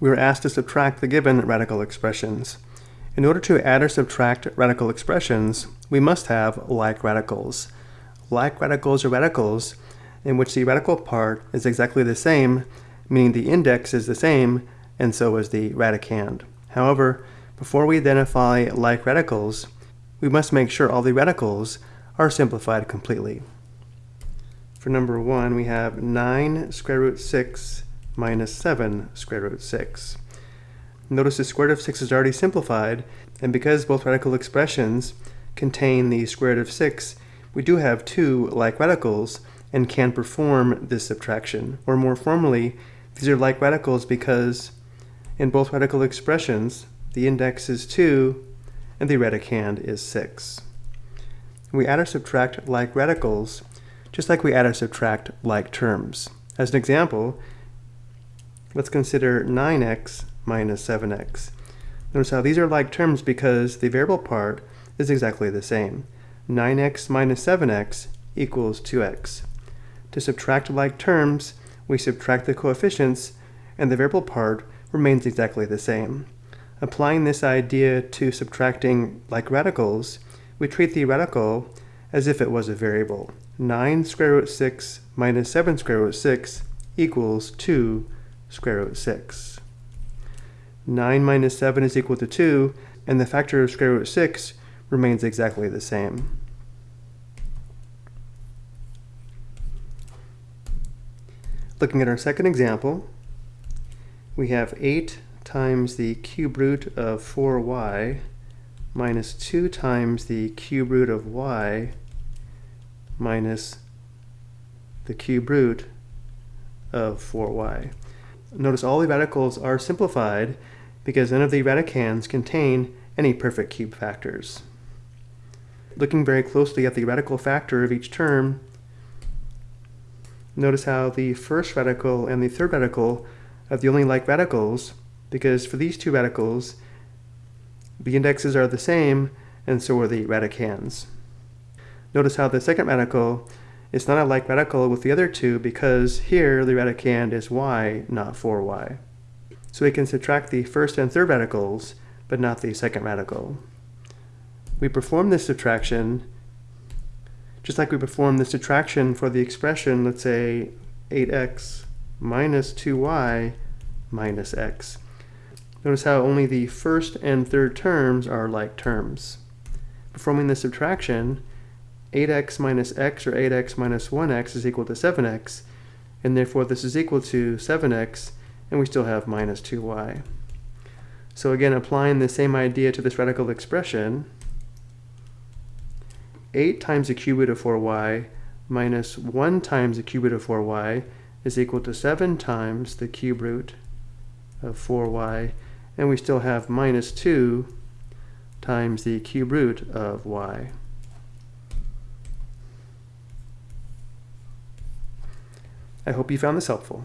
we were asked to subtract the given radical expressions. In order to add or subtract radical expressions, we must have like radicals. Like radicals are radicals in which the radical part is exactly the same, meaning the index is the same, and so is the radicand. However, before we identify like radicals, we must make sure all the radicals are simplified completely. For number 1, we have 9 square root 6 minus 7 square root 6. Notice the square root of 6 is already simplified, and because both radical expressions contain the square root of 6, we do have two like radicals and can perform this subtraction. Or more formally, these are like radicals because in both radical expressions, the index is 2 and the radicand is 6. We add or subtract like radicals just like we add or subtract like terms. As an example, let's consider 9x minus 7x. Notice how these are like terms because the variable part is exactly the same. 9x minus 7x equals 2x. To subtract like terms, we subtract the coefficients and the variable part remains exactly the same. Applying this idea to subtracting like radicals, we treat the radical as if it was a variable. 9 square root 6 minus 7 square root 6 equals 2 square root 6. 9 minus 7 is equal to 2, and the factor of square root 6 remains exactly the same. Looking at our second example, we have 8 times the cube root of 4y minus 2 times the cube root of y minus the cube root of 4y. Notice all the radicals are simplified because none of the radicands contain any perfect cube factors. Looking very closely at the radical factor of each term, notice how the first radical and the third radical are the only like radicals because for these two radicals, the indexes are the same and so are the radicands. Notice how the second radical is not a like radical with the other two because here the radicand is y, not 4y. So we can subtract the first and third radicals, but not the second radical. We perform this subtraction just like we perform the subtraction for the expression, let's say 8x minus 2y minus x. Notice how only the first and third terms are like terms. Performing the subtraction, 8x minus x or 8x minus 1x is equal to 7x, and therefore this is equal to 7x, and we still have minus 2y. So again, applying the same idea to this radical expression, 8 times the cube root of 4y minus 1 times the cube root of 4y is equal to 7 times the cube root of 4y, and we still have minus 2 times the cube root of y. I hope you found this helpful.